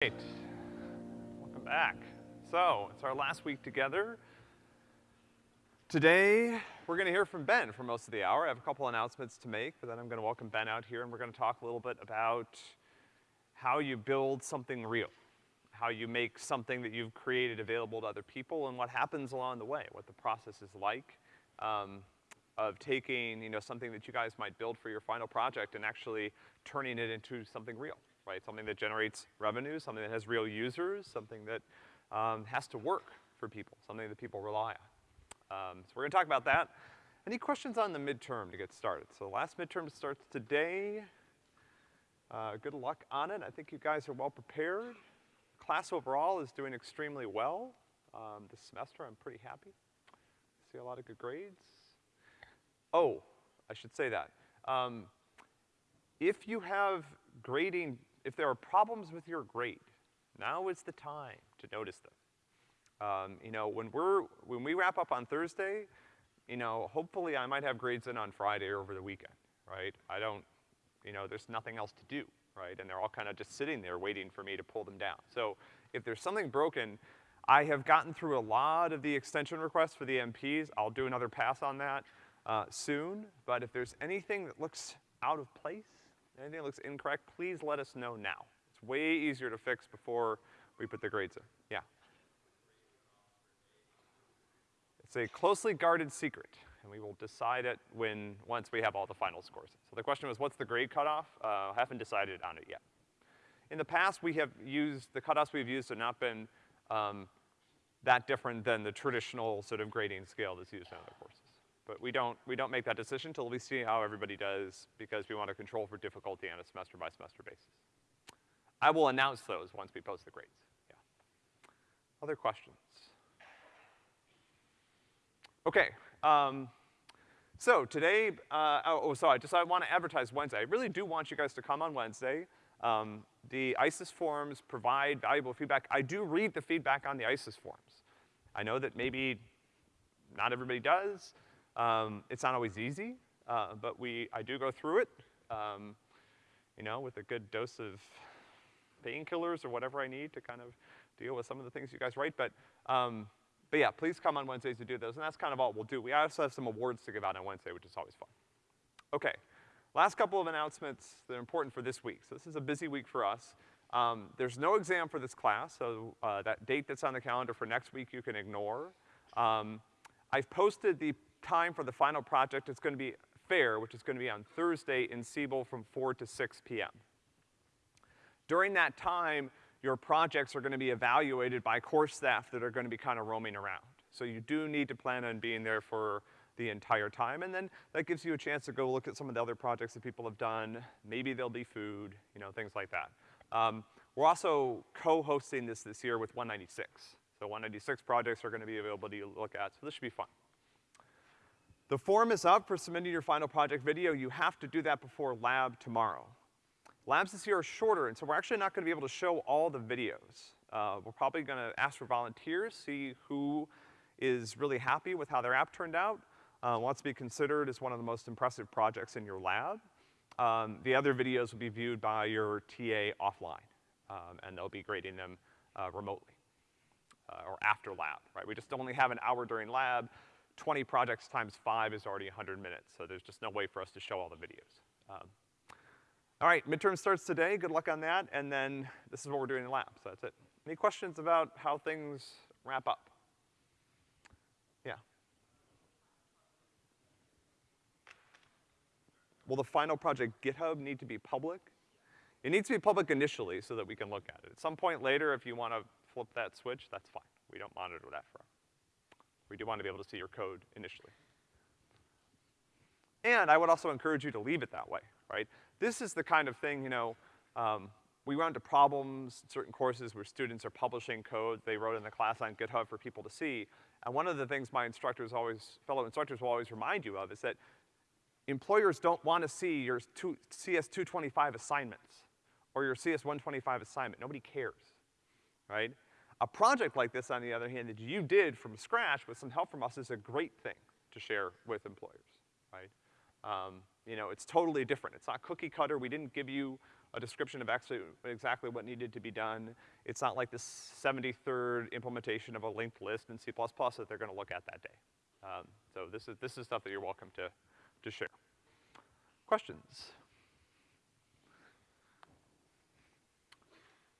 Great. Welcome back. So, it's our last week together. Today, we're gonna hear from Ben for most of the hour. I have a couple announcements to make, but then I'm gonna welcome Ben out here and we're gonna talk a little bit about how you build something real. How you make something that you've created available to other people and what happens along the way, what the process is like, um, of taking, you know, something that you guys might build for your final project and actually turning it into something real, right? Something that generates revenue, something that has real users, something that, um, has to work for people, something that people rely on. Um, so we're gonna talk about that. Any questions on the midterm to get started? So the last midterm starts today. Uh, good luck on it. I think you guys are well prepared. Class overall is doing extremely well. Um, this semester, I'm pretty happy. See a lot of good grades. Oh, I should say that. Um, if you have grading, if there are problems with your grade, now is the time to notice them. Um, you know, when we're, when we wrap up on Thursday, you know, hopefully I might have grades in on Friday or over the weekend, right? I don't, you know, there's nothing else to do, right? And they're all kind of just sitting there waiting for me to pull them down. So if there's something broken, I have gotten through a lot of the extension requests for the MPs. I'll do another pass on that uh, soon, but if there's anything that looks out of place, anything looks incorrect, please let us know now. It's way easier to fix before we put the grades in. Yeah. It's a closely guarded secret, and we will decide it when, once we have all the final scores. So the question was, what's the grade cutoff? Uh, haven't decided on it yet. In the past, we have used, the cutoffs we've used have not been, um, that different than the traditional sort of grading scale that's used in other courses. But we don't, we don't make that decision until we see how everybody does because we want to control for difficulty on a semester by semester basis. I will announce those once we post the grades, yeah. Other questions? Okay, um, so today, uh, oh, oh, so I just, I wanna advertise Wednesday. I really do want you guys to come on Wednesday. Um, the ICES forms provide valuable feedback. I do read the feedback on the ICES forms. I know that maybe not everybody does. Um, it's not always easy, uh, but we, I do go through it, um, you know, with a good dose of painkillers or whatever I need to kind of deal with some of the things you guys write, but, um, but yeah, please come on Wednesdays to do those, and that's kind of all we'll do. We also have some awards to give out on Wednesday, which is always fun. Okay, last couple of announcements that are important for this week. So this is a busy week for us. Um, there's no exam for this class, so, uh, that date that's on the calendar for next week you can ignore. Um, I've posted the time for the final project, it's gonna be fair, which is gonna be on Thursday in Siebel from four to six PM. During that time, your projects are gonna be evaluated by course staff that are gonna be kind of roaming around. So you do need to plan on being there for the entire time, and then that gives you a chance to go look at some of the other projects that people have done. Maybe there'll be food, you know, things like that. Um, we're also co-hosting this this year with 196. So 196 projects are gonna be available to you look at, so this should be fun. The form is up for submitting your final project video. You have to do that before lab tomorrow. Labs this year are shorter, and so we're actually not gonna be able to show all the videos. Uh, we're probably gonna ask for volunteers, see who is really happy with how their app turned out, uh, wants to be considered as one of the most impressive projects in your lab. Um, the other videos will be viewed by your TA offline, um, and they'll be grading them, uh, remotely, uh, or after lab, right? We just only have an hour during lab, 20 projects times five is already 100 minutes, so there's just no way for us to show all the videos. Um, all right, midterm starts today, good luck on that, and then this is what we're doing in lab, so that's it. Any questions about how things wrap up? Yeah. Will the final project GitHub need to be public? It needs to be public initially so that we can look at it. At some point later, if you wanna flip that switch, that's fine. We don't monitor that forever. We do want to be able to see your code initially. And I would also encourage you to leave it that way, right? This is the kind of thing, you know, um, we run into problems in certain courses where students are publishing code they wrote in the class on GitHub for people to see. And one of the things my instructors always, fellow instructors will always remind you of is that employers don't want to see your two, CS225 assignments or your CS125 assignment. Nobody cares, right? A project like this, on the other hand, that you did from scratch with some help from us is a great thing to share with employers, right? Um, you know, it's totally different. It's not cookie cutter. We didn't give you a description of actually, exactly what needed to be done. It's not like the 73rd implementation of a linked list in C++ that they're gonna look at that day. Um, so this is, this is stuff that you're welcome to, to share. Questions?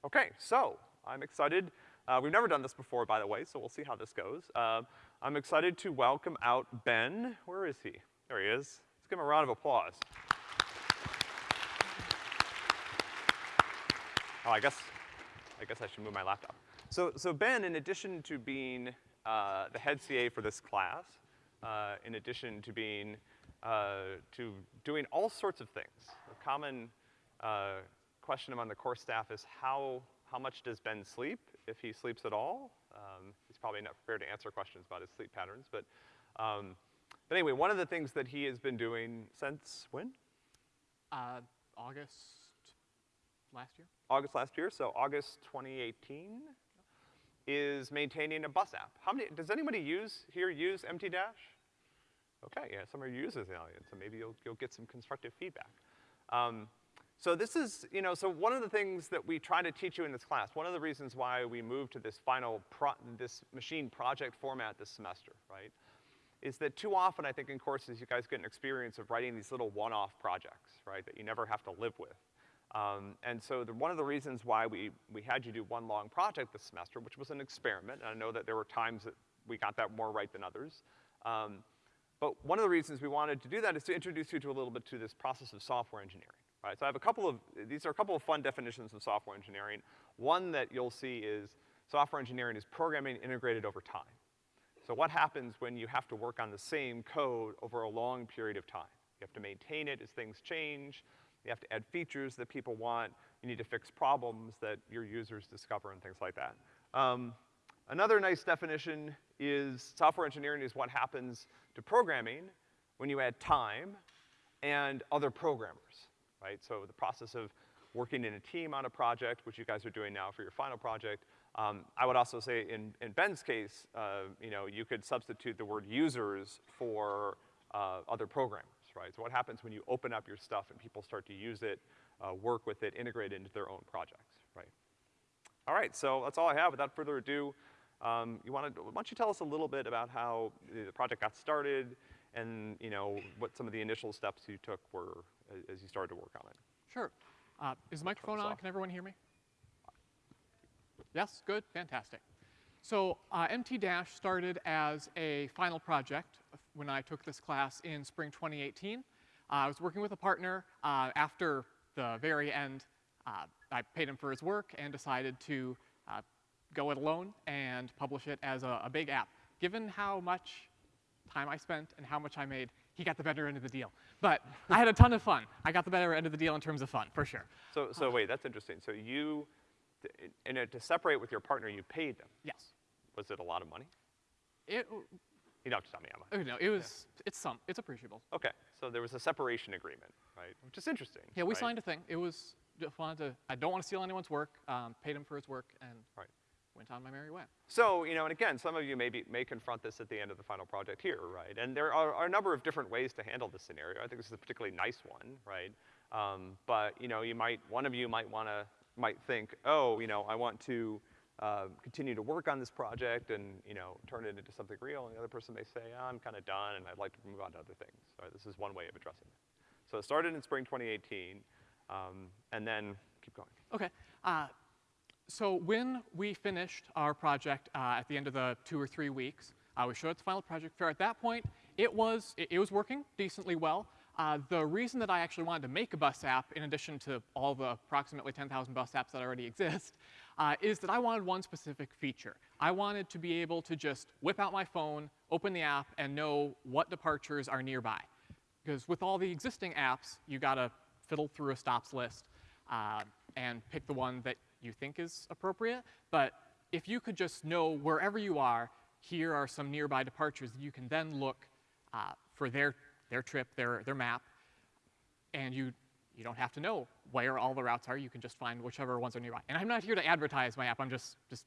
Okay, so I'm excited. Uh, we've never done this before, by the way, so we'll see how this goes. Uh, I'm excited to welcome out Ben. Where is he? There he is. Let's give him a round of applause. Oh, I guess, I guess I should move my laptop. So, so Ben, in addition to being uh, the head CA for this class, uh, in addition to being, uh, to doing all sorts of things, a common uh, question among the course staff is how, how much does Ben sleep, if he sleeps at all? Um, he's probably not prepared to answer questions about his sleep patterns, but, um, but anyway, one of the things that he has been doing since when? Uh, August last year? August last year, so August 2018, is maintaining a bus app. How many, does anybody use, here use MT Dash? Okay, yeah, some of you users in the audience, so maybe you'll, you'll get some constructive feedback. Um, so this is, you know, so one of the things that we try to teach you in this class, one of the reasons why we moved to this final pro, this machine project format this semester, right, is that too often I think in courses you guys get an experience of writing these little one-off projects, right, that you never have to live with. Um, and so the, one of the reasons why we, we had you do one long project this semester, which was an experiment, and I know that there were times that we got that more right than others. Um, but one of the reasons we wanted to do that is to introduce you to a little bit to this process of software engineering, right? So I have a couple of, these are a couple of fun definitions of software engineering. One that you'll see is software engineering is programming integrated over time. So what happens when you have to work on the same code over a long period of time? You have to maintain it as things change. You have to add features that people want. You need to fix problems that your users discover and things like that. Um, another nice definition is software engineering is what happens to programming when you add time and other programmers, right? So the process of working in a team on a project, which you guys are doing now for your final project. Um, I would also say in, in Ben's case, uh, you know, you could substitute the word users for uh, other programmers right? So what happens when you open up your stuff and people start to use it, uh, work with it, integrate it into their own projects, right? All right, so that's all I have. Without further ado, um, you wanna, why don't you tell us a little bit about how the project got started and, you know, what some of the initial steps you took were as you started to work on it? Sure. Uh, is the microphone on? Can everyone hear me? Yes, good, fantastic. So uh, MT Dash started as a final project when I took this class in spring 2018. Uh, I was working with a partner. Uh, after the very end, uh, I paid him for his work and decided to uh, go it alone and publish it as a, a, big app. Given how much time I spent and how much I made, he got the better end of the deal. But I had a ton of fun. I got the better end of the deal in terms of fun, for sure. So, so wait, that's interesting. So you, in a, to separate with your partner, you paid them? Yes. Was it a lot of money? It, you don't have to tell me how much. No, it was, yeah. it's some, it's appreciable. Okay, so there was a separation agreement, right? Which is interesting. Yeah, we right? signed a thing. It was, just wanted to, I don't want to steal anyone's work, um, paid him for his work, and right. Went on my merry way. So, you know, and again, some of you may, be, may confront this at the end of the final project here, right? And there are, are a number of different ways to handle this scenario. I think this is a particularly nice one, right? Um, but, you know, you might, one of you might wanna, might think, oh, you know, I want to, uh, continue to work on this project and, you know, turn it into something real. And the other person may say, oh, I'm kind of done and I'd like to move on to other things. Right? This is one way of addressing it. So it started in spring 2018, um, and then keep going. Okay. Uh, so when we finished our project uh, at the end of the two or three weeks, uh, we showed it the Final Project Fair. At that point, it was, it, it was working decently well. Uh, the reason that I actually wanted to make a bus app, in addition to all the approximately 10,000 bus apps that already exist, uh, is that I wanted one specific feature. I wanted to be able to just whip out my phone, open the app, and know what departures are nearby. Because with all the existing apps, you gotta fiddle through a stops list uh, and pick the one that you think is appropriate. But if you could just know wherever you are, here are some nearby departures, you can then look uh, for their their trip, their, their map, and you, you don't have to know where all the routes are. You can just find whichever ones are nearby. And I'm not here to advertise my app. I'm just, just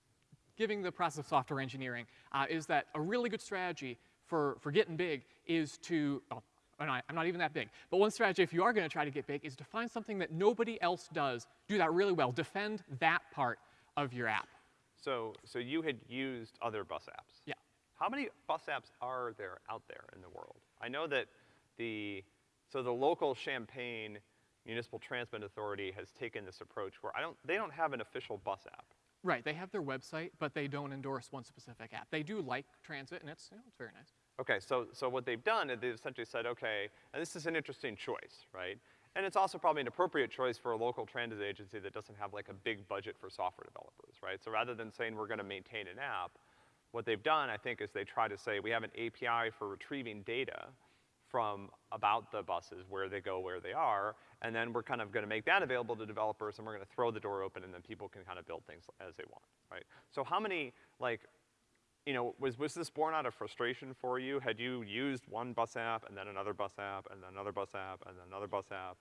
giving the process of software engineering, uh, is that a really good strategy for, for getting big is to, well, I'm not even that big. But one strategy, if you are going to try to get big, is to find something that nobody else does. Do that really well. Defend that part of your app. So, so you had used other bus apps? Yeah. How many bus apps are there out there in the world? I know that the, so the local Champaign Municipal Transit Authority has taken this approach where I don't, they don't have an official bus app. Right, they have their website, but they don't endorse one specific app. They do like transit, and it's, you know, it's very nice. Okay, so, so what they've done is they've essentially said, okay, and this is an interesting choice, right? And it's also probably an appropriate choice for a local transit agency that doesn't have like a big budget for software developers, right? So rather than saying we're gonna maintain an app, what they've done, I think, is they try to say we have an API for retrieving data from about the buses, where they go, where they are, and then we're kind of gonna make that available to developers and we're gonna throw the door open and then people can kind of build things as they want, right? So how many, like, you know, was, was this born out of frustration for you? Had you used one bus app and then another bus app and then another bus app and then another bus app?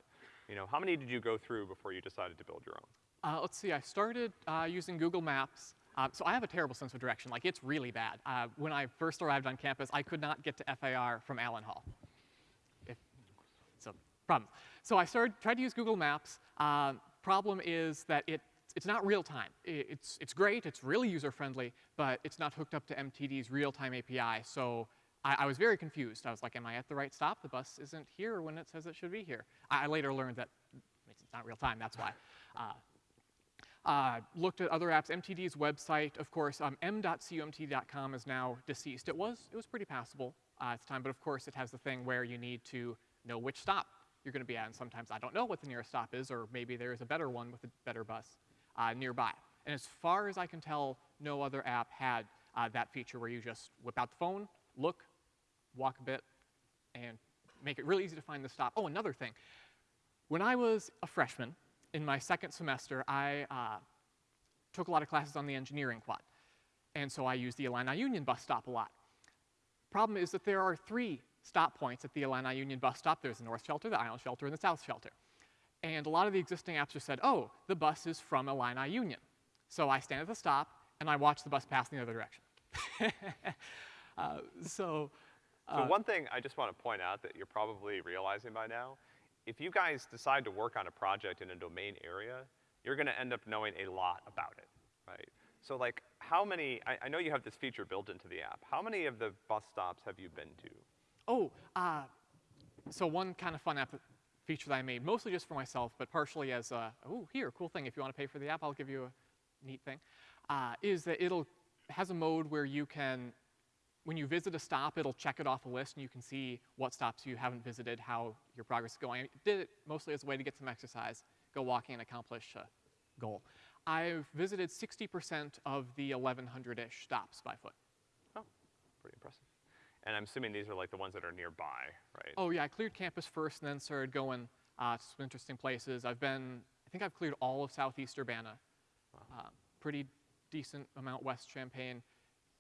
You know, how many did you go through before you decided to build your own? Uh, let's see, I started uh, using Google Maps. Uh, so I have a terrible sense of direction, like it's really bad. Uh, when I first arrived on campus, I could not get to FAR from Allen Hall. If, so, problem. So I started, tried to use Google Maps. Uh, problem is that it, it's not real time. It's, it's great, it's really user friendly, but it's not hooked up to MTD's real time API. So I, I was very confused. I was like, am I at the right stop? The bus isn't here when it says it should be here. I, I later learned that it's not real time, that's why. Uh, uh, looked at other apps. MTD's website, of course, um, is now deceased. It was, it was pretty passable uh, at the time, but of course it has the thing where you need to know which stop you're going to be at, and sometimes I don't know what the nearest stop is, or maybe there's a better one with a better bus uh, nearby. And as far as I can tell, no other app had uh, that feature where you just whip out the phone, look, walk a bit, and make it really easy to find the stop. Oh, another thing. When I was a freshman, in my second semester, I uh, took a lot of classes on the engineering quad. And so I used the Illini Union bus stop a lot. Problem is that there are three stop points at the Illini Union bus stop. There's the north shelter, the island shelter, and the south shelter. And a lot of the existing apps just said, oh, the bus is from Illini Union. So I stand at the stop, and I watch the bus pass in the other direction. uh, so, So uh, one thing I just want to point out that you're probably realizing by now, if you guys decide to work on a project in a domain area, you're gonna end up knowing a lot about it, right? So like, how many, I, I know you have this feature built into the app. How many of the bus stops have you been to? Oh, uh, so one kind of fun app feature that I made, mostly just for myself, but partially as a, oh, here, cool thing. If you want to pay for the app, I'll give you a neat thing. Uh, is that it'll has a mode where you can, when you visit a stop, it'll check it off a list, and you can see what stops you haven't visited, how your progress is going. I did it mostly as a way to get some exercise, go walking and accomplish a goal. I've visited 60% of the 1,100-ish stops by foot. Oh, pretty impressive. And I'm assuming these are like the ones that are nearby, right? Oh yeah, I cleared campus first and then started going uh, to some interesting places. I've been, I think I've cleared all of southeast Urbana. Uh, pretty decent amount west Champaign.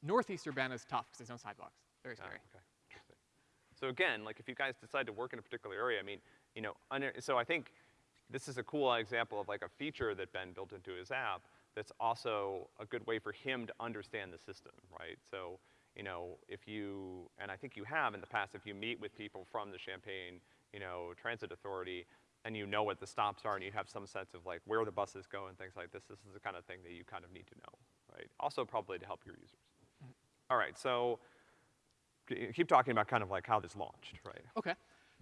Northeast Urbana is tough because there's no sidewalks. Very Ah, scary. okay, interesting. So again, like if you guys decide to work in a particular area, I mean, you know, under, so I think this is a cool example of like a feature that Ben built into his app that's also a good way for him to understand the system, right? So, you know, if you, and I think you have in the past, if you meet with people from the Champaign, you know, Transit Authority, and you know what the stops are and you have some sense of like where the buses go and things like this, this is the kind of thing that you kind of need to know, right? Also probably to help your users. All right, so keep talking about kind of like how this launched, right? Okay.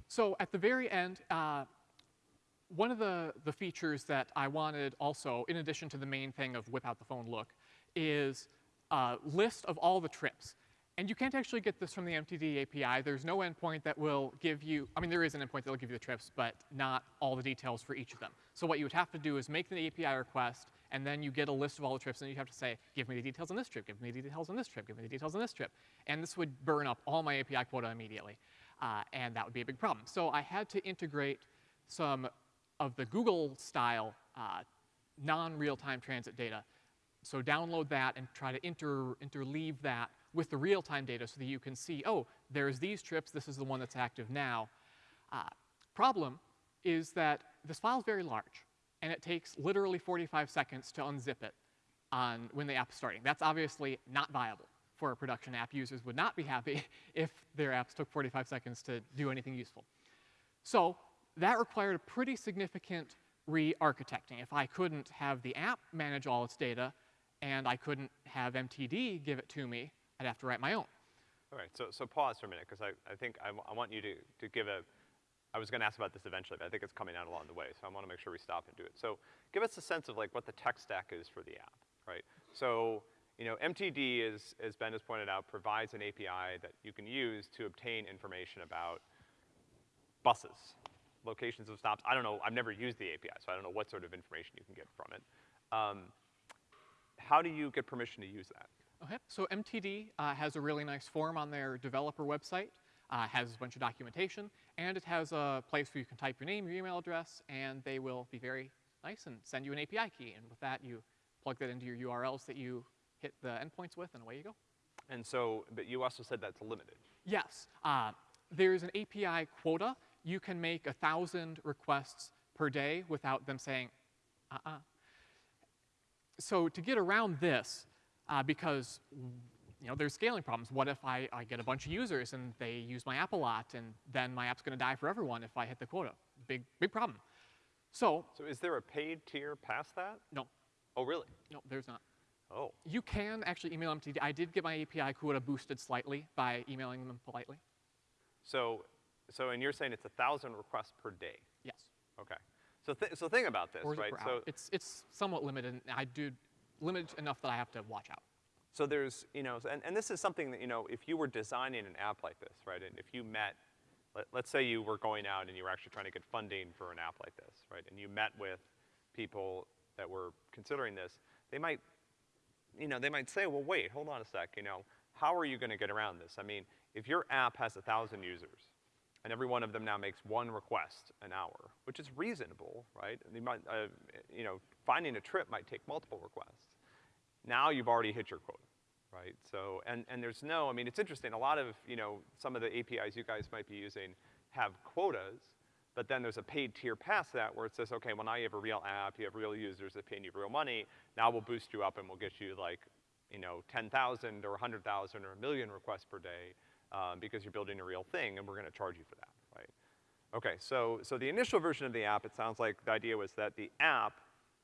So at the very end, uh, one of the, the features that I wanted also, in addition to the main thing of whip out the phone look, is a list of all the trips. And you can't actually get this from the MTD API. There's no endpoint that will give you, I mean, there is an endpoint that will give you the trips, but not all the details for each of them. So what you would have to do is make the API request, and then you get a list of all the trips, and you have to say, give me the details on this trip, give me the details on this trip, give me the details on this trip. And this would burn up all my API quota immediately. Uh, and that would be a big problem. So I had to integrate some of the Google style uh, non-real-time transit data. So download that and try to inter interleave that with the real-time data so that you can see, oh, there's these trips, this is the one that's active now. Uh, problem is that this file is very large, and it takes literally 45 seconds to unzip it on when the app's starting. That's obviously not viable for a production app. Users would not be happy if their apps took 45 seconds to do anything useful. So that required a pretty significant re-architecting. If I couldn't have the app manage all its data, and I couldn't have MTD give it to me, I'd have to write my own. All right, so, so pause for a minute, because I, I think I, I want you to, to give a, I was gonna ask about this eventually, but I think it's coming out along the way, so I wanna make sure we stop and do it. So give us a sense of like what the tech stack is for the app, right? So, you know, MTD is, as Ben has pointed out, provides an API that you can use to obtain information about buses, locations of stops. I don't know, I've never used the API, so I don't know what sort of information you can get from it. Um, how do you get permission to use that? Okay, so MTD uh, has a really nice form on their developer website, uh, has a bunch of documentation, and it has a place where you can type your name, your email address, and they will be very nice and send you an API key. And with that, you plug that into your URLs that you hit the endpoints with, and away you go. And so, but you also said that's limited. Yes, uh, there's an API quota. You can make a thousand requests per day without them saying, uh-uh. So to get around this, uh, because you know there's scaling problems. What if I, I get a bunch of users and they use my app a lot, and then my app's going to die for everyone if I hit the quota? Big big problem. So So is there a paid tier past that? no, Oh, really? no, there's not. Oh, You can actually email MTD. I did get my API quota boosted slightly by emailing them politely. so, so, and you're saying it's a thousand requests per day? Yes. Okay. So, th- so think about this, Or is it right? So, hour? It's, it's somewhat limited, and I do limited enough that I have to watch out. so there's, you know, and, and this is something that, you know, if you were designing an app like this, right, and if you met, let, let's say you were going out and you were actually trying to get funding for an app like this, right, and you met with people that were considering this, they might, you know, they might say, well, wait, hold on a sec, you know, how are you gonna get around this? I mean, if your app has a thousand users, and every one of them now makes one request an hour, which is reasonable, right? You might, uh, you know, finding a trip might take multiple requests. Now you've already hit your quota, right? So, and, and there's no, I mean, it's interesting, a lot of, you know, some of the APIs you guys might be using have quotas, but then there's a paid tier past that where it says, okay, well now you have a real app, you have real users that pay you real money, now we'll boost you up and we'll get you like, you know, 10,000 or 100,000 or a million requests per day, um, because you're building a real thing and we're gonna charge you for that, right? Okay, so, so the initial version of the app, it sounds like the idea was that the app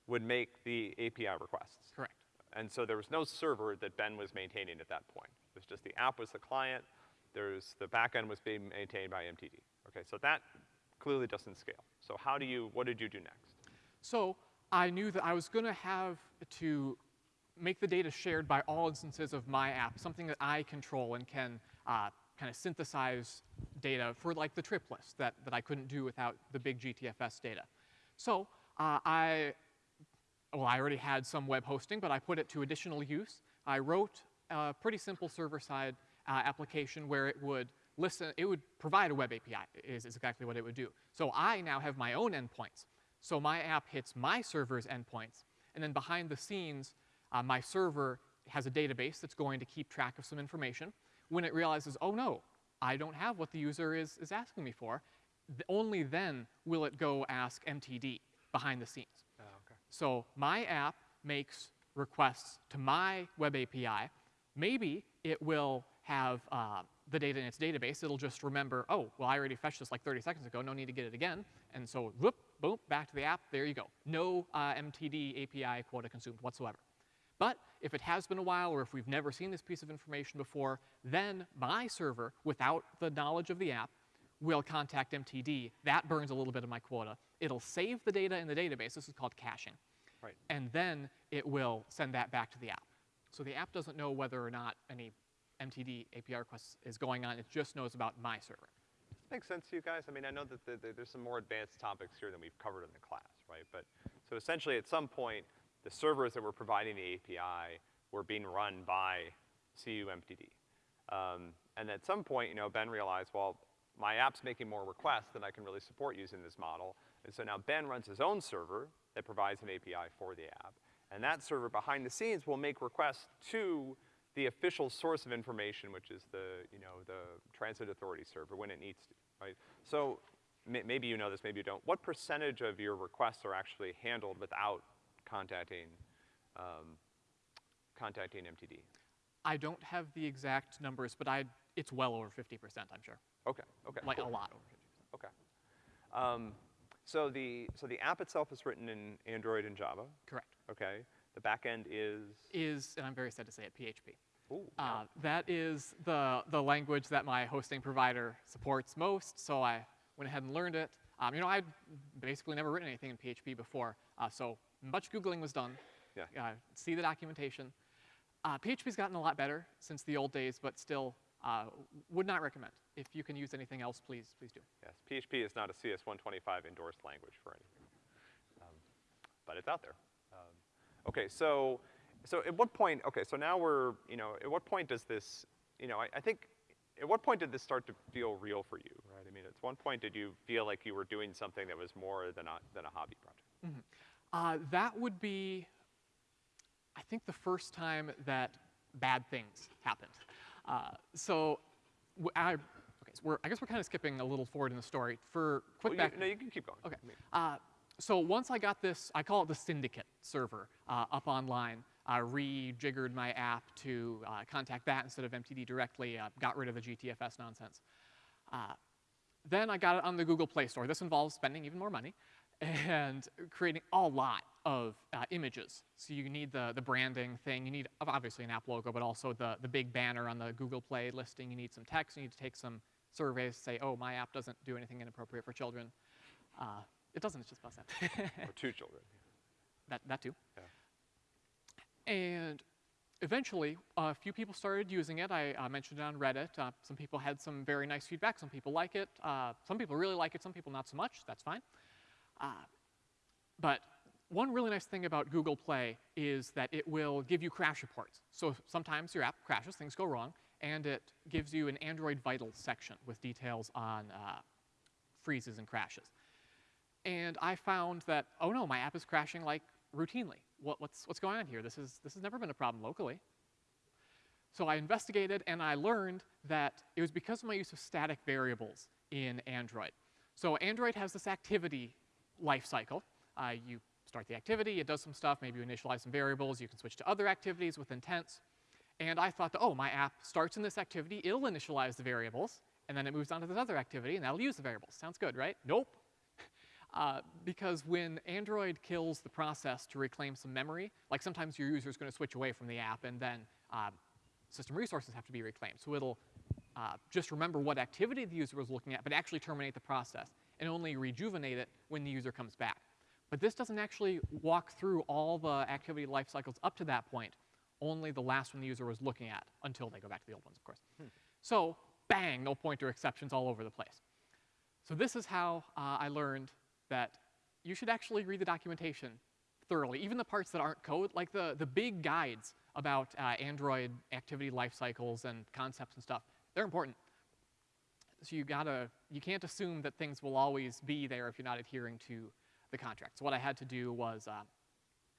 would make the API requests. Correct. And so there was no server that Ben was maintaining at that point. It was just the app was the client, there's, the backend was being maintained by MTD. Okay, so that clearly doesn't scale. So how do you, what did you do next? So I knew that I was going to have to make the data shared by all instances of my app, something that I control and can uh, kind of synthesize data for like the trip list that, that I couldn't do without the big GTFS data. So uh, I, well, I already had some web hosting, but I put it to additional use. I wrote a pretty simple server-side uh, application where it would listen, it would provide a web API, is, is exactly what it would do. So I now have my own endpoints. So my app hits my server's endpoints, and then behind the scenes, uh, my server has a database that's going to keep track of some information. When it realizes, oh no, I don't have what the user is, is asking me for, th- only then will it go ask MTD behind the scenes. Oh, okay. So my app makes requests to my web API. Maybe it will have uh, the data in its database. It'll just remember, oh, well, I already fetched this like 30 seconds ago. No need to get it again. And so, whoop, boom, back to the app. There you go. No uh, MTD API quota consumed whatsoever. But if it has been a while or if we've never seen this piece of information before, then my server, without the knowledge of the app, will contact MTD. That burns a little bit of my quota. It'll save the data in the database. This is called caching. Right. And then it will send that back to the app. So the app doesn't know whether or not any MTD API request is going on. It just knows about my server. Makes sense to you guys? I mean, I know that the, the, there's some more advanced topics here than we've covered in the class, right? But, so essentially at some point, the servers that were providing the API were being run by CUMTD. Um, and at some point, you know, Ben realized, well, my app's making more requests than I can really support using this model. And so now Ben runs his own server that provides an API for the app. And that server behind the scenes will make requests to the official source of information, which is the, you know, the transit authority server when it needs to, right? So may, maybe you know this, maybe you don't. What percentage of your requests are actually handled without contacting, um, contacting MTD? I don't have the exact numbers, but I, it's well over 50%, I'm sure. Okay, okay. Like cool. a lot over 50%. Okay. Um, so the, so the app itself is written in Android and Java, Correct. okay? The back end is, Is, and I'm very sad to say it, PHP. ooh, Uh, that is the, the language that my hosting provider supports most, so I went ahead and learned it. Um, you know, I'd basically never written anything in PHP before, uh, so much Googling was done. Yeah. Uh, see the documentation. Uh, PHP's gotten a lot better since the old days, but still uh, would not recommend. If you can use anything else, please, please do. yes, PHP is not a CS125 endorsed language for anything. Um, but it's out there. Um, okay, so, so at what point, okay, so now we're, you know, at what point does this, you know, I, I think, at what point did this start to feel real for you, right? I mean, at one point did you feel like you were doing something that was more than a, than a hobby project? Uh, that would be, I think, the first time that bad things happened. Uh, so, I, okay, so we're, I guess we're kind of skipping a little forward in the story. For quick Well, back, you, no, you can keep going. Okay. Uh, so once I got this, I call it the syndicate server uh, up online. I rejiggered my app to uh, contact that instead of MTD directly. Uh, got rid of the GTFS nonsense. Uh, then I got it on the Google Play Store. This involves spending even more money and creating a lot of uh, images. So you need the, the branding thing. You need obviously an app logo, but also the, the big banner on the Google Play listing. You need some text. You need to take some surveys to say, oh, my app doesn't do anything inappropriate for children. Uh, it doesn't, it's just about that. or two children. that, that too. Yeah. And eventually, a few people started using it. I uh, mentioned it on Reddit. Uh, some people had some very nice feedback. Some people like it. Uh, some people really like it. Some people not so much. That's fine. Uh, but one really nice thing about Google Play is that it will give you crash reports. So sometimes your app crashes, things go wrong, and it gives you an Android Vitals section with details on uh, freezes and crashes. And I found that, oh no, my app is crashing like routinely. What, what's, what's going on here? This, is, this has never been a problem locally. So I investigated and I learned that it was because of my use of static variables in Android. So Android has this activity life cycle. Uh, you start the activity, it does some stuff, maybe you initialize some variables, you can switch to other activities with intents. And I thought that, oh, my app starts in this activity, it'll initialize the variables, and then it moves on to this other activity, and that'll use the variables. Sounds good, right? Nope. Uh, because when Android kills the process to reclaim some memory, like sometimes your user is going to switch away from the app and then uh, system resources have to be reclaimed. So it'll uh, just remember what activity the user was looking at, but actually terminate the process and only rejuvenate it when the user comes back. But this doesn't actually walk through all the activity life cycles up to that point, only the last one the user was looking at until they go back to the old ones, of course. So bang, no pointer exceptions all over the place. So this is how uh, I learned that you should actually read the documentation thoroughly, even the parts that aren't code, like the, the big guides about uh, Android activity life cycles and concepts and stuff. They're important. So you gotta, you can't assume that things will always be there if you're not adhering to the contract. So what I had to do was uh,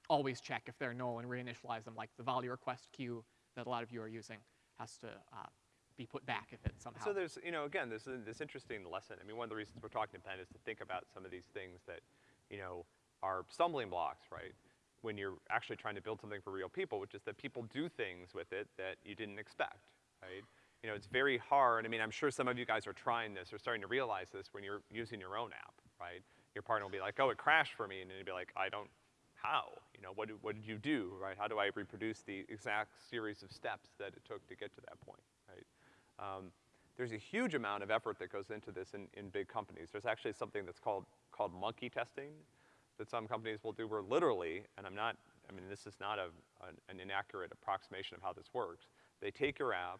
always check if they're null and reinitialize them, like the volley request queue that a lot of you are using has to uh, be put back if it somehow. So there's, you know, again, this is this interesting lesson. I mean, one of the reasons we're talking to Ben is to think about some of these things that, you know, are stumbling blocks, right? When you're actually trying to build something for real people, which is that people do things with it that you didn't expect, right? You know, it's very hard. I mean, I'm sure some of you guys are trying this or starting to realize this when you're using your own app, right? Your partner will be like, oh, it crashed for me, and then you'll be like, I don't, how? You know, what, what did you do, right? How do I reproduce the exact series of steps that it took to get to that point, right? Um, there's a huge amount of effort that goes into this in, in big companies. There's actually something that's called, called monkey testing that some companies will do where literally, and I'm not, I mean, this is not a, an, an inaccurate approximation of how this works. They take your app,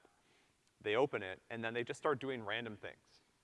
they open it, and then they just start doing random things,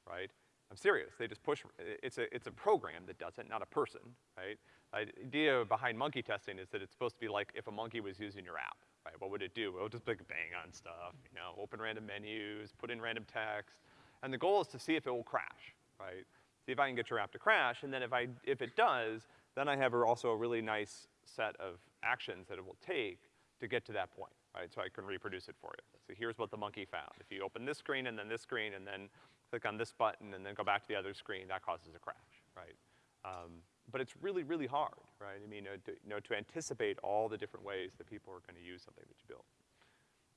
right? I'm serious. They just push, it's a, it's a program that does it, not a person, right? The idea behind monkey testing is that it's supposed to be like if a monkey was using your app, right? What would it do? It would just like bang on stuff, you know, open random menus, put in random text. And the goal is to see if it will crash, right? See if I can get your app to crash, and then if I, if it does, then I have also a really nice set of actions that it will take to get to that point, right? So I can reproduce it for you. So here's what the monkey found. If you open this screen and then this screen and then click on this button and then go back to the other screen, that causes a crash, right? Um, but it's really, really hard, right? I mean, uh, to, you know, to anticipate all the different ways that people are gonna use something that you built.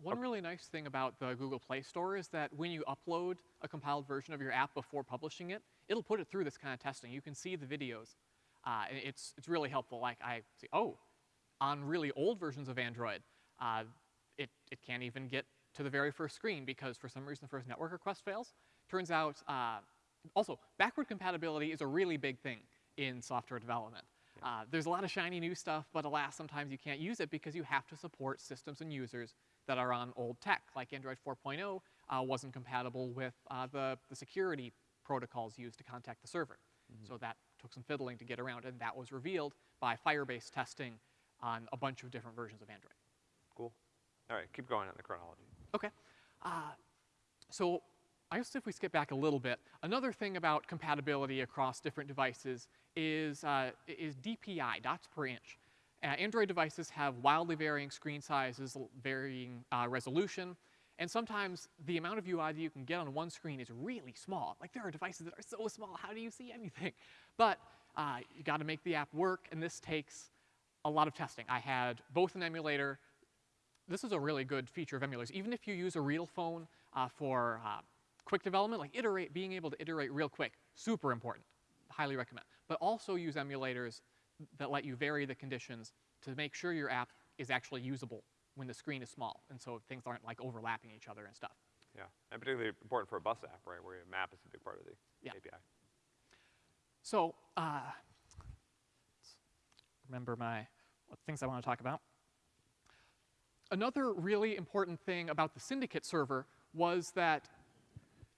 One really nice thing about the Google Play Store is that when you upload a compiled version of your app before publishing it, it'll put it through this kind of testing. You can see the videos. Uh, it's, it's really helpful. Like I see, oh, on really old versions of Android, uh, it, it can't even get to the very first screen because for some reason the first network request fails. Turns out, uh, also, backward compatibility is a really big thing in software development. Uh, there's a lot of shiny new stuff, but alas, sometimes you can't use it because you have to support systems and users that are on old tech, like Android 4.0 uh, wasn't compatible with uh, the, the security protocols used to contact the server. So that took some fiddling to get around, and that was revealed by Firebase testing on a bunch of different versions of Android. All right, keep going on the chronology. Okay. Uh, so I guess if we skip back a little bit, another thing about compatibility across different devices is, uh, is DPI, dots per inch. Uh, Android devices have wildly varying screen sizes, varying uh, resolution, and sometimes the amount of UI that you can get on one screen is really small. Like there are devices that are so small, how do you see anything? But uh, you got to make the app work, and this takes a lot of testing. I had both an emulator this is a really good feature of emulators. Even if you use a real phone uh, for uh, quick development, like iterate, being able to iterate real quick, super important. Highly recommend. But also use emulators that let you vary the conditions to make sure your app is actually usable when the screen is small, and so things aren't like overlapping each other and stuff. Yeah, and particularly important for a bus app, right, where your map is a big part of the Yeah. API. So, uh, remember my what things I want to talk about. Another really important thing about the Syndicate server was that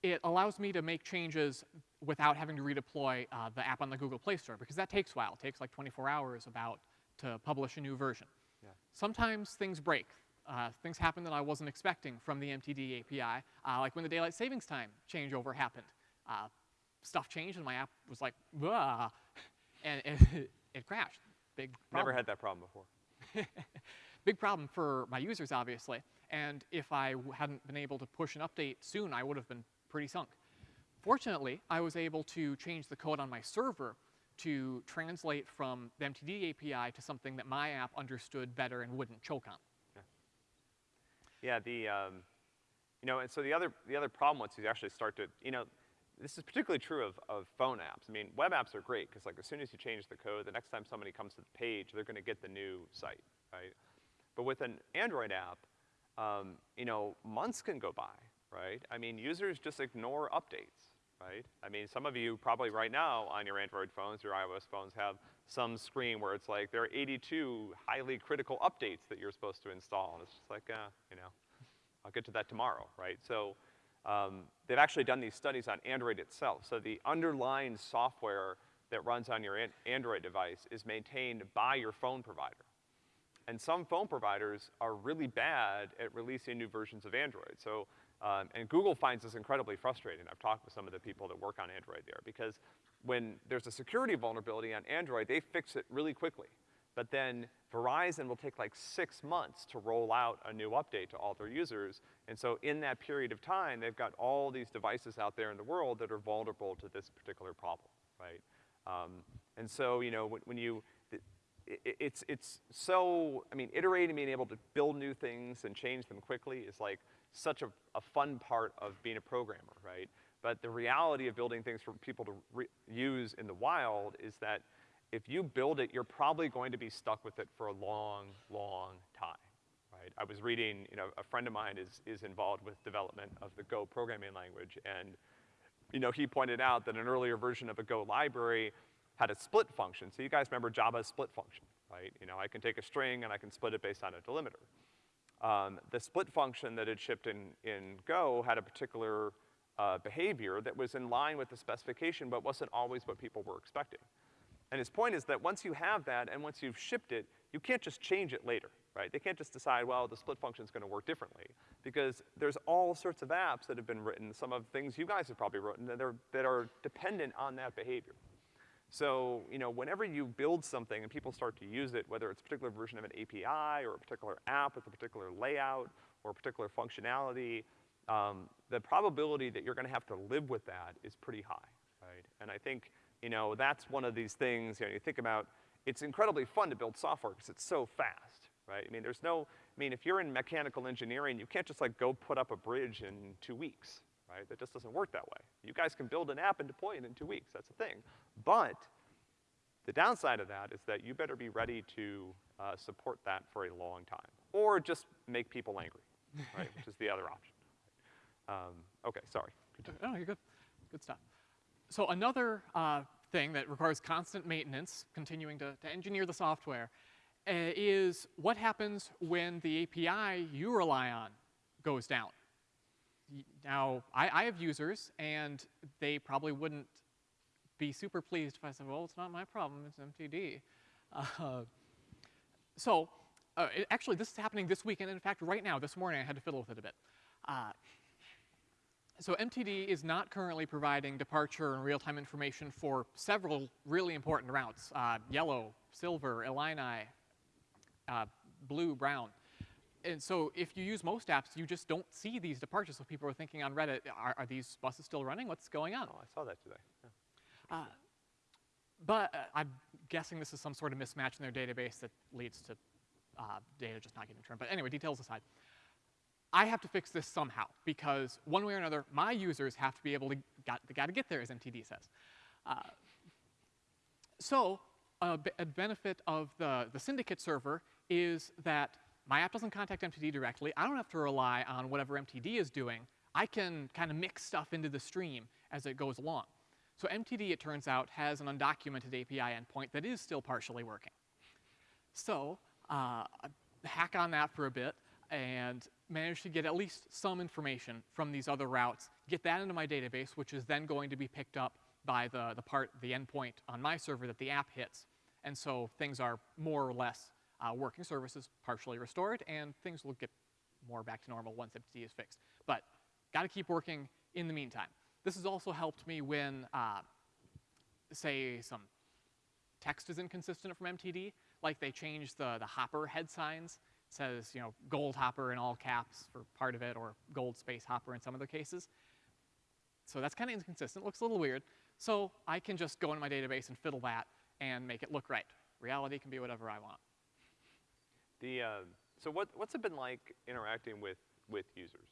it allows me to make changes without having to redeploy uh, the app on the Google Play Store because that takes a while. It takes like 24 hours about to publish a new version. Yeah. Sometimes things break. Uh, things happen that I wasn't expecting from the MTD API, uh, like when the daylight savings time changeover happened. Uh, stuff changed and my app was like, and, and it crashed. Big problem. Never had that problem before. Big problem for my users, obviously. And if I hadn't been able to push an update soon, I would have been pretty sunk. Fortunately, I was able to change the code on my server to translate from the MTD API to something that my app understood better and wouldn't choke on. Yeah, the, um, you know, and so the other, the other problem once you actually start to, you know, this is particularly true of, of phone apps. I mean, web apps are great, because like as soon as you change the code, the next time somebody comes to the page, they're gonna get the new site, right? But with an Android app, um, you know, months can go by, right? I mean, users just ignore updates, right? I mean, some of you probably right now on your Android phones, your iOS phones have some screen where it's like there are 82 highly critical updates that you're supposed to install. And it's just like, uh, you know, I'll get to that tomorrow, right? So um, they've actually done these studies on Android itself. So the underlying software that runs on your an- Android device is maintained by your phone provider. And some phone providers are really bad at releasing new versions of Android. So, um, and Google finds this incredibly frustrating. I've talked with some of the people that work on Android there because when there's a security vulnerability on Android, they fix it really quickly. But then Verizon will take like six months to roll out a new update to all their users. And so in that period of time, they've got all these devices out there in the world that are vulnerable to this particular problem, right? Um, and so, you know, when, when you, it's, it's so, I mean, iterating, being able to build new things and change them quickly is like such a, a fun part of being a programmer, right? But the reality of building things for people to use in the wild is that if you build it, you're probably going to be stuck with it for a long, long time, right? I was reading, you know, a friend of mine is, is involved with development of the Go programming language, and, you know, he pointed out that an earlier version of a Go library had a split function. So you guys remember Java's split function, right? You know, I can take a string and I can split it based on a delimiter. Um, the split function that had shipped in, in Go had a particular uh, behavior that was in line with the specification, but wasn't always what people were expecting. And his point is that once you have that and once you've shipped it, you can't just change it later, right? They can't just decide, well, the split function's gonna work differently. Because there's all sorts of apps that have been written, some of the things you guys have probably written, that are, that are dependent on that behavior. So, you know, whenever you build something and people start to use it, whether it's a particular version of an API or a particular app with a particular layout or a particular functionality, um, the probability that you're gonna have to live with that is pretty high, right? And I think, you know, that's one of these things, you know, you think about, it's incredibly fun to build software because it's so fast, right? I mean, there's no, I mean, if you're in mechanical engineering, you can't just like go put up a bridge in two weeks, right? That just doesn't work that way. You guys can build an app and deploy it in two weeks, that's the thing. But the downside of that is that you better be ready to uh, support that for a long time, or just make people angry, right? Which is the other option. Um, okay, sorry. Continue. Oh, you're good. Good stuff. So another uh, thing that requires constant maintenance, continuing to, to engineer the software, uh, is what happens when the API you rely on goes down. Now, I, I have users, and they probably wouldn't be super pleased if I said, well, it's not my problem, it's MTD. Uh, so, uh, it- actually, this is happening this week, and in fact, right now, this morning, I had to fiddle with it a bit. Uh, so MTD is not currently providing departure and real-time information for several really important routes, uh, yellow, silver, Illini, uh, blue, brown. And so if you use most apps, you just don't see these departures. So people are thinking on Reddit, are, are these buses still running? What's going on? Oh, I saw that today. Yeah. But uh, I'm guessing this is some sort of mismatch in their database that leads to uh, data just not getting returned. But anyway, details aside. I have to fix this somehow because one way or another, my users have to be able to, got, they gotta get there, as MTD says. Uh, so a benefit of the, the syndicate server is that my app doesn't contact MTD directly. I don't have to rely on whatever MTD is doing. I can kind of mix stuff into the stream as it goes along. So MTD, it turns out, has an undocumented API endpoint that is still partially working. So uh, hack on that for a bit and manage to get at least some information from these other routes, get that into my database, which is then going to be picked up by the, the part, the endpoint on my server that the app hits. And so things are more or less uh, working services partially restored, and things will get more back to normal once MTD is fixed. But got to keep working in the meantime. This has also helped me when, uh, say, some text is inconsistent from MTD, like they changed the, the hopper head signs. It says, you know, gold hopper in all caps for part of it, or gold space hopper in some other cases. So that's kind of inconsistent, looks a little weird. So I can just go into my database and fiddle that and make it look right. Reality can be whatever I want. The, uh, so what, what's it been like interacting with, with users?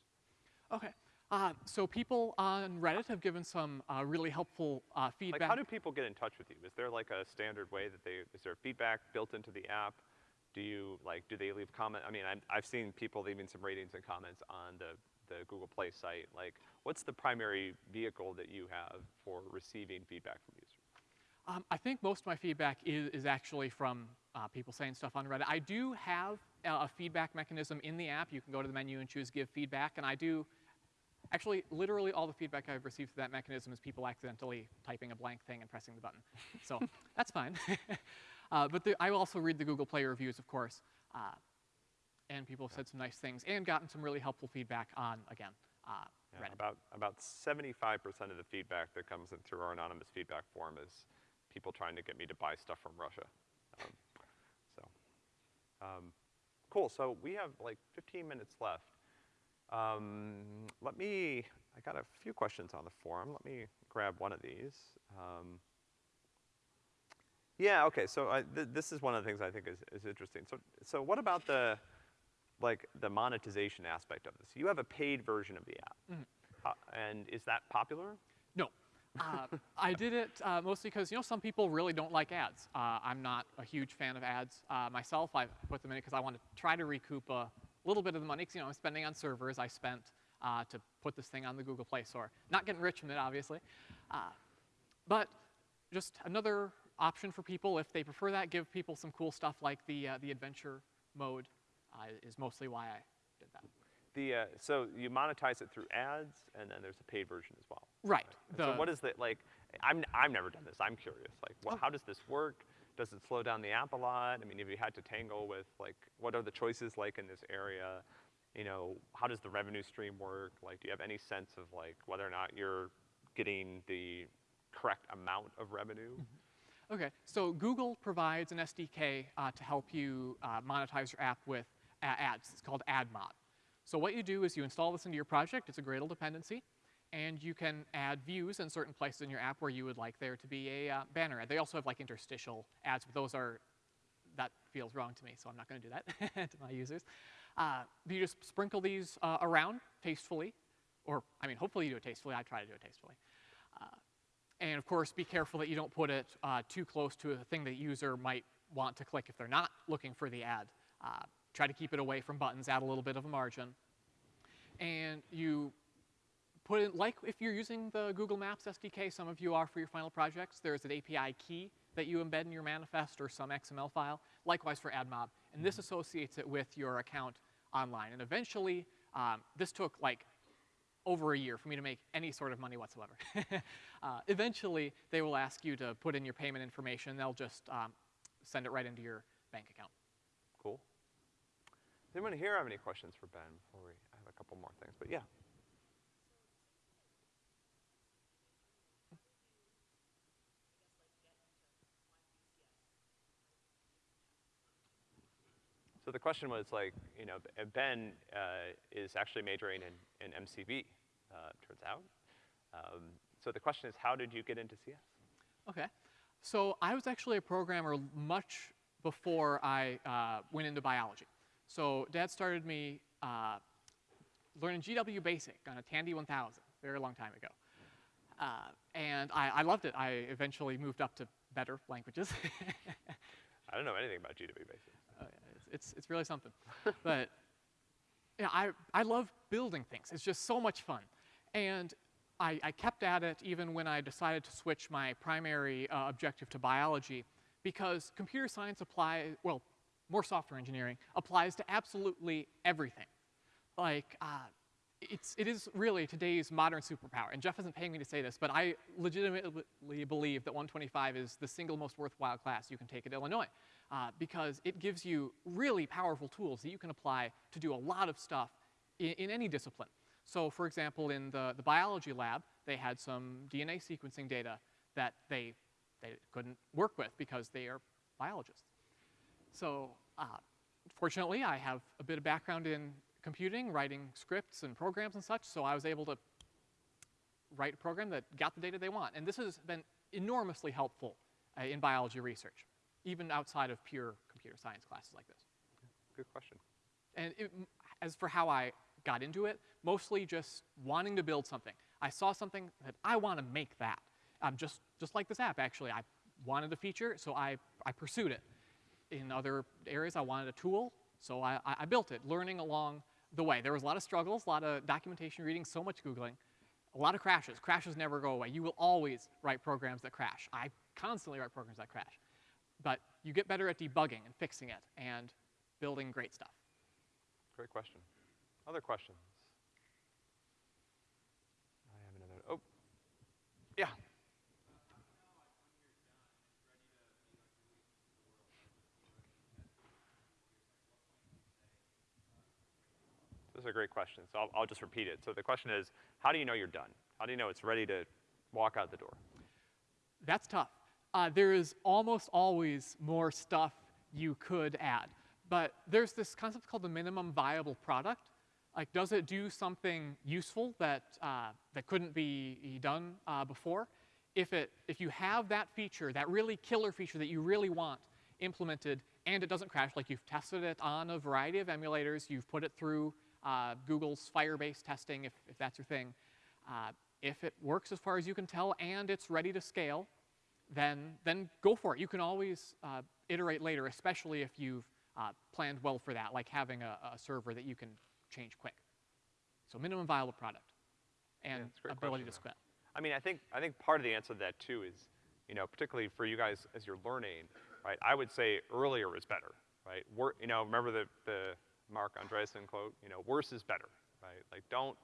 Okay. Uh, so people on Reddit have given some uh, really helpful uh, feedback. Like, how do people get in touch with you? Is there like a standard way that they, is there feedback built into the app? Do you, like, do they leave comment? I mean, I'm, I've seen people leaving some ratings and comments on the, the Google Play site. Like, what's the primary vehicle that you have for receiving feedback from users? Um, I think most of my feedback is, is actually from uh, people saying stuff on Reddit. I do have a, a feedback mechanism in the app. You can go to the menu and choose Give Feedback, and I do, actually, literally all the feedback I've received through that mechanism is people accidentally typing a blank thing and pressing the button. So that's fine. uh, but the, I also read the Google Play reviews, of course, uh, and people have said some nice things and gotten some really helpful feedback on, again, uh, Yeah, Reddit. about about 75% of the feedback that comes in through our anonymous feedback form is people trying to get me to buy stuff from Russia. Um, cool. So we have like 15 minutes left. Um, let me. I got a few questions on the forum. Let me grab one of these. Um, yeah. Okay. So I, th- this is one of the things I think is, is interesting. So so what about the like the monetization aspect of this? You have a paid version of the app. Uh, and is that popular? Uh, I did it uh, mostly because, you know, some people really don't like ads. Uh, I'm not a huge fan of ads uh, myself. I put them in it because I want to try to recoup a little bit of the money, 'cause, you know, I'm spending on servers I spent uh, to put this thing on the Google Play Store. Not getting rich from it, obviously. But just another option for people if they prefer that, give people some cool stuff like the, the adventure mode is mostly why I. The, uh, so you monetize it through ads, and then there's a paid version as well. Right. And so what is the, like, I'm, I've never done this, I'm curious, like, what, Oh. how does this work? Does it slow down the app a lot? I mean, have you had to tangle with, like, what are the choices like in this area? You know, how does the revenue stream work? Like, do you have any sense of, like, whether or not you're getting the correct amount of revenue? Okay, so Google provides an SDK uh, to help you uh, monetize your app with ads. It's called AdMob. So what you do is you install this into your project. It's a Gradle dependency, and you can add views in certain places in your app where you would like there to be a uh, banner. They also have like interstitial ads, but those are that feels wrong to me, so I'm not going to do that to my users. Uh, you just sprinkle these uh, around tastefully, or I mean, hopefully you do it tastefully. I try to do it tastefully. Uh, and of course, be careful that you don't put it uh, too close to a thing that user might want to click if they're not looking for the ad. Try to keep it away from buttons, add a little bit of a margin. And you put in, like if you're using the Google Maps SDK, some of you are for your final projects, there's an API key that you embed in your manifest or some XML file. Likewise for AdMob. And this associates it with your account online. And eventually, um, this took like over a year for me to make any sort of money whatsoever. uh, eventually, they will ask you to put in your payment information. They'll just um, send it right into your bank account. Cool. Does anyone here have any questions for Ben before we, I have a couple more things, but yeah. So the question was like, you know, Ben uh, is actually majoring in, in MCB, uh, turns out. Um, so the question is, how did you get into CS? Okay. So I was actually a programmer much before I uh, went into biology. So dad started me uh, learning GW Basic on a Tandy 1000, very long time ago. Uh, and I, I loved it. I eventually moved up to better languages. I don't know anything about GW Basic. Uh, it's, it's, it's really something. but yeah, I, I love building things. It's just so much fun. And I, I kept at it even when I decided to switch my primary uh, objective to biology because computer science applies, well, more software engineering applies to absolutely everything. Like, uh, it's, it is really today's modern superpower. And Jeff isn't paying me to say this, but I legitimately believe that 125 is the single most worthwhile class you can take at Illinois uh, because it gives you really powerful tools that you can apply to do a lot of stuff in, in any discipline. So for example, in the, the biology lab, they had some DNA sequencing data that they, they couldn't work with because they are biologists. So uh, fortunately, I have a bit of background in computing, writing scripts and programs and such, so I was able to write a program that got the data they want. And this has been enormously helpful uh, in biology research, even outside of pure computer science classes like this. Good question. And it, as for how I got into it, mostly just wanting to build something. I saw something that I want to make that. Um, just, just like this app, actually. I wanted a feature, so I, I pursued it. In other areas, I wanted a tool, so I, I built it, learning along the way. There was a lot of struggles, a lot of documentation reading, so much Googling, a lot of crashes. Crashes never go away. You will always write programs that crash. I constantly write programs that crash. But you get better at debugging and fixing it and building great stuff. Great question. Other questions? I have another, oh, yeah. Is a great question, so I'll, I'll just repeat it. So the question is, how do you know you're done? How do you know it's ready to walk out the door? That's tough. Uh, there is almost always more stuff you could add. But there's this concept called the minimum viable product. Like, does it do something useful that, uh, that couldn't be done uh, before? If, it, if you have that feature, that really killer feature that you really want implemented, and it doesn't crash, like you've tested it on a variety of emulators, you've put it through uh, Google's Firebase testing, if, if that's your thing. Uh, if it works as far as you can tell and it's ready to scale, then, then go for it. You can always uh, iterate later, especially if you've uh, planned well for that, like having a, a, server that you can change quick. So minimum viable product and Yeah, ability question, to scale. I mean, I think, I think part of the answer to that too is, you know, particularly for you guys as you're learning, right, I would say earlier is better, right? Wor you know, remember the, the Marc Andreessen quote, you know, worse is better, right? Like don't,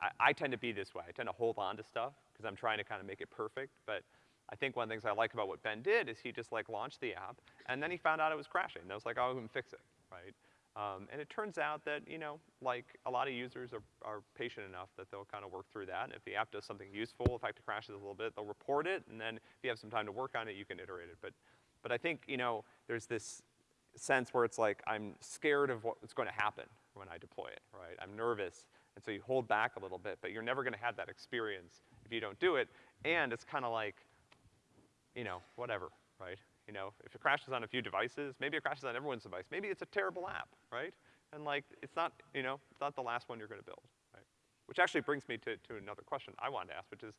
I, I tend to be this way. I tend to hold on to stuff because I'm trying to kind of make it perfect, but I think one of the things I like about what Ben did is he just like launched the app and then he found out it was crashing. And I was like, oh, I'm gonna fix it, right? Um, and it turns out that, you know, like a lot of users are, are patient enough that they'll kind of work through that. And if the app does something useful, in fact it crashes a little bit, they'll report it. And then if you have some time to work on it, you can iterate it. But, but I think, you know, there's this sense where it's like, I'm scared of what's gonna happen when I deploy it, right? I'm nervous. And so you hold back a little bit, but you're never gonna have that experience if you don't do it. And it's kind of like, you know, whatever, right? You know, if it crashes on a few devices, maybe it crashes on everyone's device. Maybe it's a terrible app, right? And like, it's not, you know, it's not the last one you're gonna build, right? Which actually brings me to, to another question I wanted to ask, which is,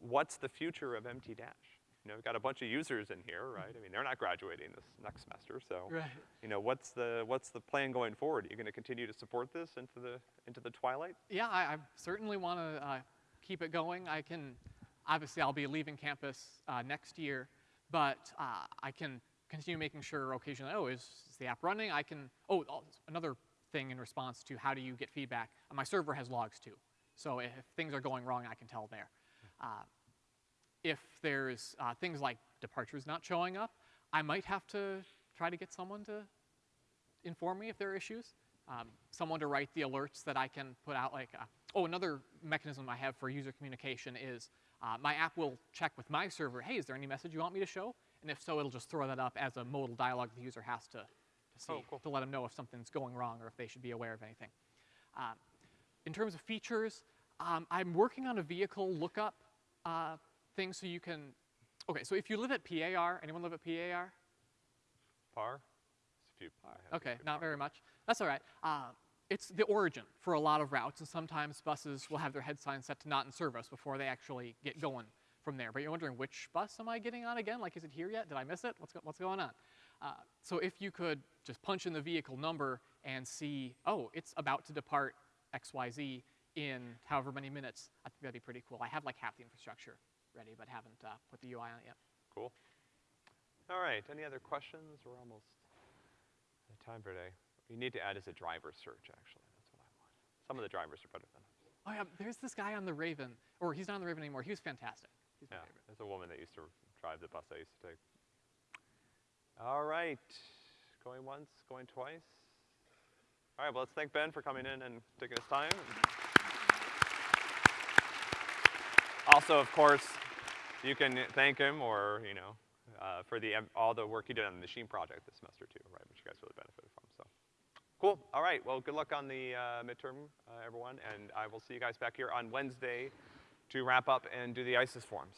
what's the future of MT Dash? You know, we've got a bunch of users in here, right? I mean, they're not graduating this next semester, so. Right. You know, what's the, what's the plan going forward? Are you gonna continue to support this into the, into the twilight? Yeah, I, I certainly want to uh, keep it going. I can, obviously, I'll be leaving campus uh, next year, but uh, I can continue making sure occasionally, oh, is, is the app running? I can, oh, another thing in response to how do you get feedback, my server has logs too. So if things are going wrong, I can tell there. Uh, if there's uh, things like departures not showing up, I might have to try to get someone to inform me if there are issues. Um, someone to write the alerts that I can put out. Like, uh, oh, another mechanism I have for user communication is uh, my app will check with my server. Hey, is there any message you want me to show? And if so, it'll just throw that up as a modal dialog the user has to, to see Oh, cool. to let them know if something's going wrong or if they should be aware of anything. Um, in terms of features, um, I'm working on a vehicle lookup uh, thing so you can. Okay, so if you live at PAR, anyone live at PAR? Par? It's a few. I have a Okay, not par. very much. That's all right. Uh, it's the origin for a lot of routes, and sometimes buses will have their head sign set to not in service before they actually get going from there. But you're wondering, which bus am I getting on again? Like, is it here yet? Did I miss it? What's, go- what's going on? Uh, so if you could just punch in the vehicle number and see, oh, it's about to depart XYZ in however many minutes, I think that'd be pretty cool. I have like half the infrastructure ready, but haven't uh, put the UI on it yet. Cool. All right, any other questions? We're almost at time for today. What You need to add is a driver search, actually. That's what I want. Some of the drivers are better than others. Oh yeah, there's this guy on the Raven, or he's not on the Raven anymore. He was fantastic. He's my Yeah, favorite. there's a woman that used to drive the bus I used to take. All right, going once, going twice. All right, well, let's thank Ben for coming in and taking his time. Also, of course, you can thank him or, you know, uh, for the, all the work he did on the machine project this semester too, right, which you guys really benefited from, so. Cool, all right, well, good luck on the uh, midterm, uh, everyone, and I will see you guys back here on Wednesday to wrap up and do the ICES forms,